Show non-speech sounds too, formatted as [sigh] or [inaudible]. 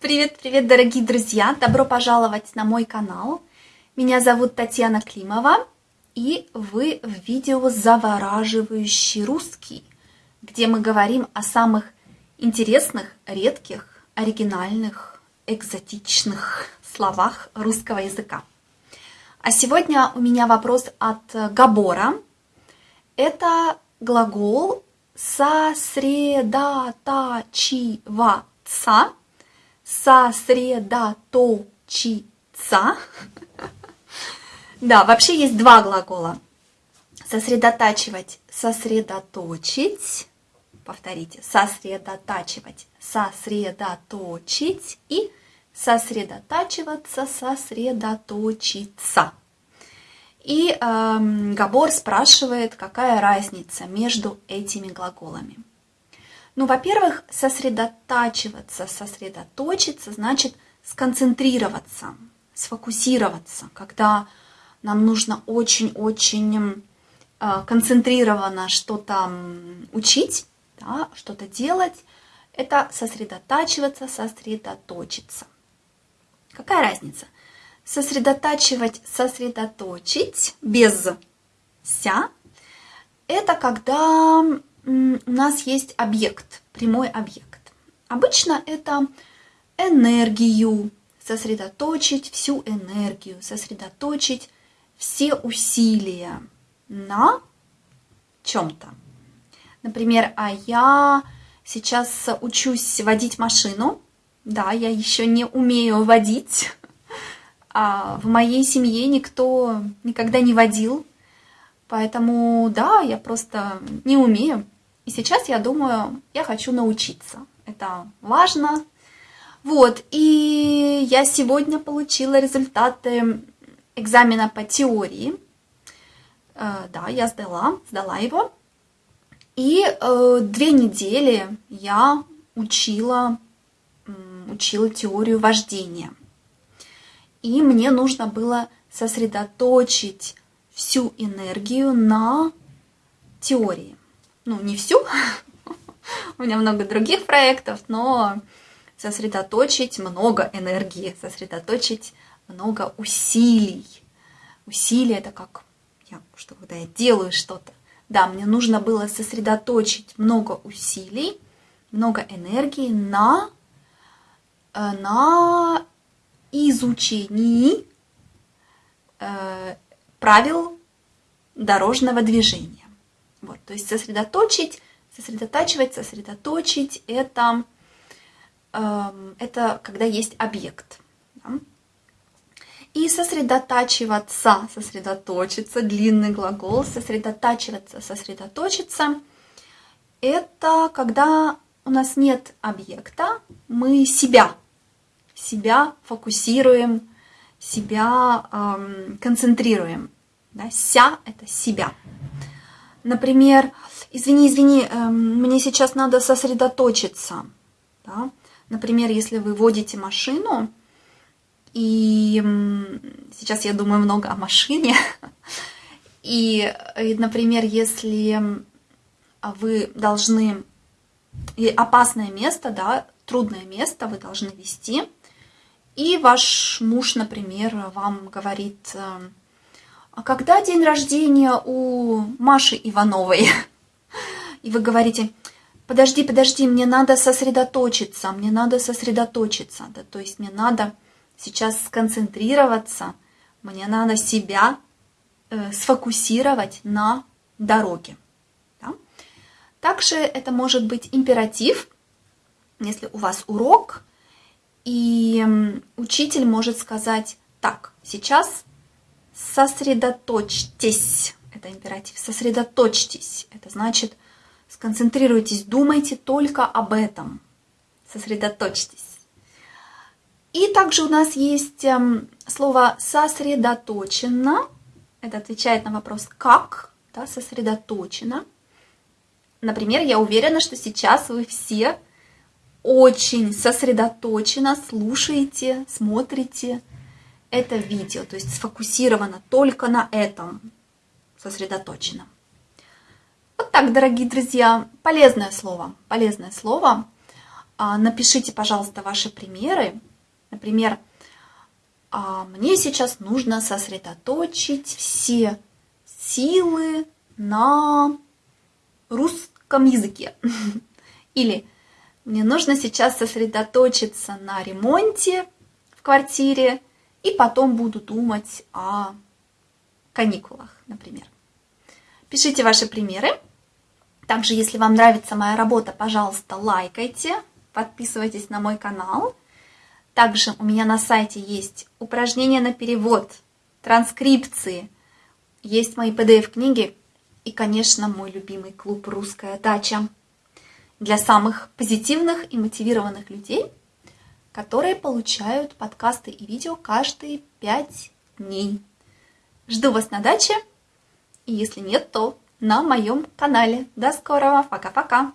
Привет-привет, дорогие друзья! Добро пожаловать на мой канал. Меня зовут Татьяна Климова, и вы в видео «Завораживающий русский», где мы говорим о самых интересных, редких, оригинальных, экзотичных словах русского языка. А сегодня у меня вопрос от Габора. Это глагол сосредотачиваться, сосредоточиться. Да, вообще есть два глагола. Сосредотачивать, сосредоточить. Повторите, сосредотачивать, сосредоточить и сосредотачиваться, сосредоточиться. И э, Габор спрашивает, какая разница между этими глаголами. Ну, во-первых, сосредотачиваться, сосредоточиться значит сконцентрироваться, сфокусироваться, когда нам нужно очень-очень э, концентрированно что-то учить, да, что-то делать. Это сосредотачиваться, сосредоточиться. Какая разница? сосредотачивать, сосредоточить без ся, это когда у нас есть объект, прямой объект. Обычно это энергию, сосредоточить всю энергию, сосредоточить все усилия на чем-то. Например, а я сейчас учусь водить машину. Да, я еще не умею водить, а в моей семье никто никогда не водил, поэтому да, я просто не умею. И сейчас я думаю, я хочу научиться. Это важно. Вот, и я сегодня получила результаты экзамена по теории. Э, да, я сдала, сдала его. И э, две недели я учила, учила теорию вождения и мне нужно было сосредоточить всю энергию на теории. Ну, не всю, у меня много других проектов, но сосредоточить много энергии, сосредоточить много усилий. Усилия это как, я, что когда я делаю что-то. Да, мне нужно было сосредоточить много усилий, много энергии на, э, на изучении э, правил дорожного движения. Вот, то есть сосредоточить, сосредотачивать, сосредоточить это, э, это когда есть объект. Да? И сосредотачиваться, сосредоточиться, длинный глагол, сосредотачиваться, сосредоточиться, это когда у нас нет объекта, мы себя себя фокусируем, себя эм, концентрируем. Да? Ся – это себя. Например, извини, извини, эм, мне сейчас надо сосредоточиться. Да? Например, если вы водите машину, и сейчас я думаю много о машине, [laughs] и, например, если вы должны, и опасное место, да, трудное место вы должны вести, и ваш муж, например, вам говорит, а когда день рождения у Маши Ивановой? [laughs] И вы говорите, подожди, подожди, мне надо сосредоточиться, мне надо сосредоточиться. Да, то есть мне надо сейчас сконцентрироваться, мне надо себя э, сфокусировать на дороге. Да? Также это может быть императив, если у вас урок, и учитель может сказать, так, сейчас сосредоточьтесь, это императив, сосредоточьтесь, это значит сконцентрируйтесь, думайте только об этом, сосредоточьтесь. И также у нас есть эм, слово сосредоточенно, это отвечает на вопрос как, да, сосредоточено. Например, я уверена, что сейчас вы все очень сосредоточенно слушаете, смотрите это видео, то есть сфокусировано только на этом, сосредоточено. Вот так, дорогие друзья, полезное слово, полезное слово. А, напишите, пожалуйста, ваши примеры. Например, а, мне сейчас нужно сосредоточить все силы на русском языке. [laughs] Или мне нужно сейчас сосредоточиться на ремонте в квартире, и потом буду думать о каникулах, например. Пишите ваши примеры. Также, если вам нравится моя работа, пожалуйста, лайкайте, подписывайтесь на мой канал. Также у меня на сайте есть упражнения на перевод, транскрипции, есть мои PDF-книги и, конечно, мой любимый клуб «Русская дача» для самых позитивных и мотивированных людей, которые получают подкасты и видео каждые пять дней. Жду вас на даче, и если нет, то на моем канале. До скорого, пока-пока!